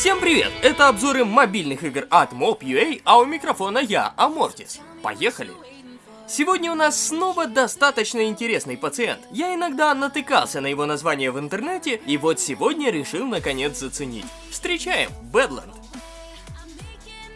Всем привет! Это обзоры мобильных игр от Mob.ua, а у микрофона я, Амортис. Поехали! Сегодня у нас снова достаточно интересный пациент. Я иногда натыкался на его название в интернете, и вот сегодня решил наконец заценить. Встречаем Badland.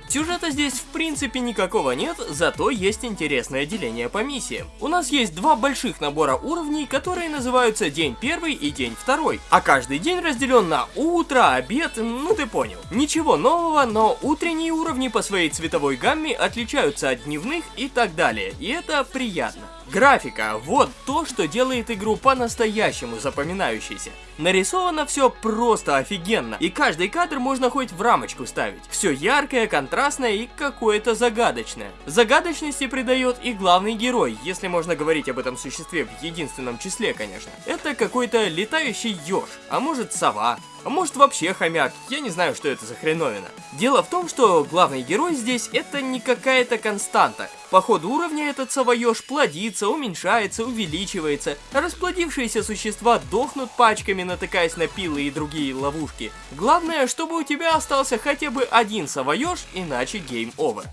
Сюжета здесь в принципе никакого нет, зато есть интересное деление по миссиям. У нас есть два больших набора уровней, которые называются День первый и День второй. А каждый день разделен на утро, обед, ну ты понял. Ничего нового, но утренние уровни по своей цветовой гамме отличаются от дневных и так далее, и это приятно. Графика – вот то, что делает игру по-настоящему запоминающейся. Нарисовано все просто офигенно, и каждый кадр можно хоть в рамочку ставить. Все яркое, контрастное и какое-то загадочное. Загадочности придает и главный герой, если можно говорить об этом существе в единственном числе, конечно. Это какой-то летающий еж, а может сова, а может вообще хомяк, я не знаю, что это за хреновина. Дело в том, что главный герой здесь это не какая-то константа. По ходу уровня этот совоеж плодится, уменьшается, увеличивается. Расплодившиеся существа дохнут пачками, натыкаясь на пилы и другие ловушки. Главное, чтобы у тебя остался хотя бы один совоеж, иначе game over.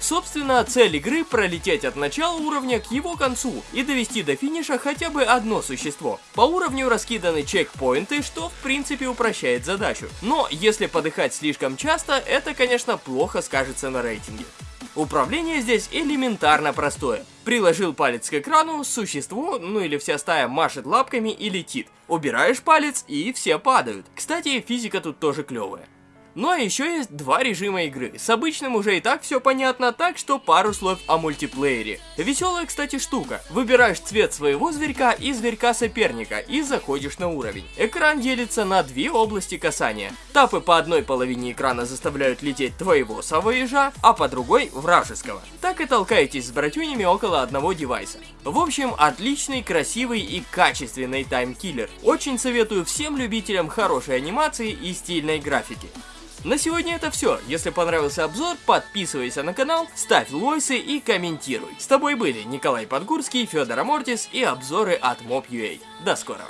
Собственно, цель игры пролететь от начала уровня к его концу и довести до финиша хотя бы одно существо. По уровню раскиданы чекпоинты, что в принципе упрощает задачу. Но если подыхать слишком часто, это конечно плохо скажется на рейтинге. Управление здесь элементарно простое. Приложил палец к экрану, существо, ну или вся стая машет лапками и летит. Убираешь палец и все падают. Кстати, физика тут тоже клевая. Ну а еще есть два режима игры. С обычным уже и так все понятно, так что пару слов о мультиплеере. Веселая, кстати, штука. Выбираешь цвет своего зверька и зверька соперника и заходишь на уровень. Экран делится на две области касания. Тапы по одной половине экрана заставляют лететь твоего савоежа, а по другой вражеского. Так и толкаетесь с братюнями около одного девайса. В общем, отличный, красивый и качественный таймкиллер. Очень советую всем любителям хорошей анимации и стильной графики. На сегодня это все. Если понравился обзор, подписывайся на канал, ставь лойсы и комментируй. С тобой были Николай Подгурский, Федор Амортис и обзоры от Mob.ua. До скорого.